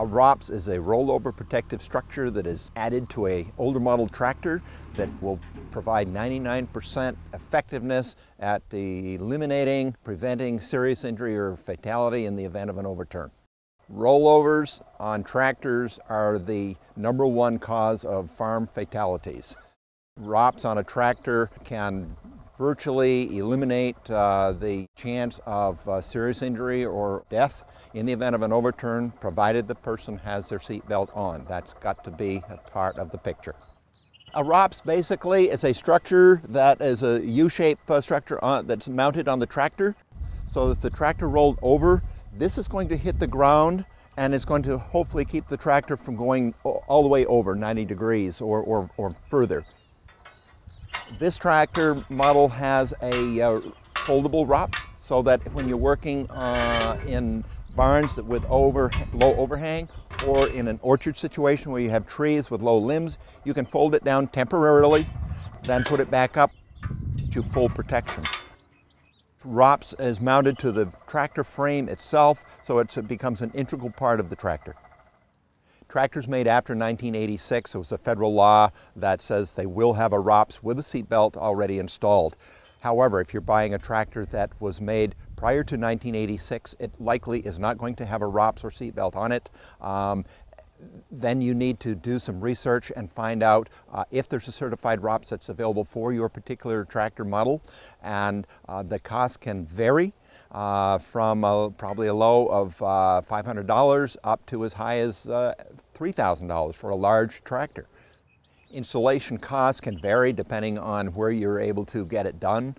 A ROPS is a rollover protective structure that is added to a older model tractor that will provide 99% effectiveness at eliminating, preventing serious injury or fatality in the event of an overturn. Rollovers on tractors are the number one cause of farm fatalities. ROPS on a tractor can virtually eliminate uh, the chance of uh, serious injury or death in the event of an overturn, provided the person has their seatbelt on. That's got to be a part of the picture. A ROPS basically is a structure that is a U-shaped uh, structure on, that's mounted on the tractor. So if the tractor rolled over, this is going to hit the ground and it's going to hopefully keep the tractor from going all the way over 90 degrees or, or, or further. This tractor model has a uh, foldable ROPS so that when you're working uh, in barns that with over, low overhang or in an orchard situation where you have trees with low limbs, you can fold it down temporarily, then put it back up to full protection. ROPS is mounted to the tractor frame itself, so it becomes an integral part of the tractor. Tractors made after 1986, it was a federal law that says they will have a ROPS with a seatbelt already installed. However, if you're buying a tractor that was made prior to 1986, it likely is not going to have a ROPS or seatbelt on it. Um, then you need to do some research and find out uh, if there's a certified ROPS that's available for your particular tractor model. And uh, the cost can vary uh, from a, probably a low of uh, $500 up to as high as uh, $3,000 for a large tractor. Installation costs can vary depending on where you're able to get it done.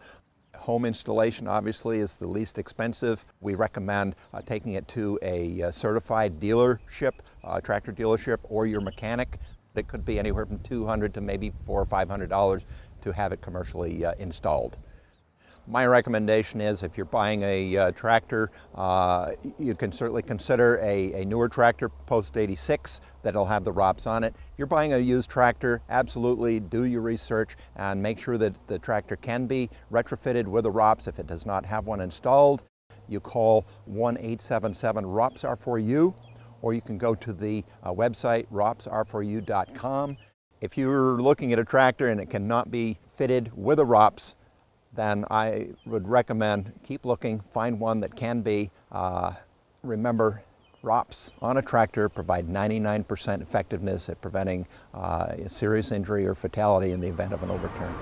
Home installation obviously is the least expensive. We recommend uh, taking it to a uh, certified dealership, uh, tractor dealership, or your mechanic. It could be anywhere from 200 to maybe four or $500 to have it commercially uh, installed. My recommendation is if you're buying a uh, tractor, uh, you can certainly consider a, a newer tractor post 86 that'll have the ROPS on it. If you're buying a used tractor, absolutely do your research and make sure that the tractor can be retrofitted with a ROPS if it does not have one installed. You call 1-877-ROPS-R4U or you can go to the uh, website ropsr4u.com. If you're looking at a tractor and it cannot be fitted with a ROPS, then I would recommend keep looking, find one that can be. Uh, remember, ROPS on a tractor provide 99% effectiveness at preventing uh, serious injury or fatality in the event of an overturn.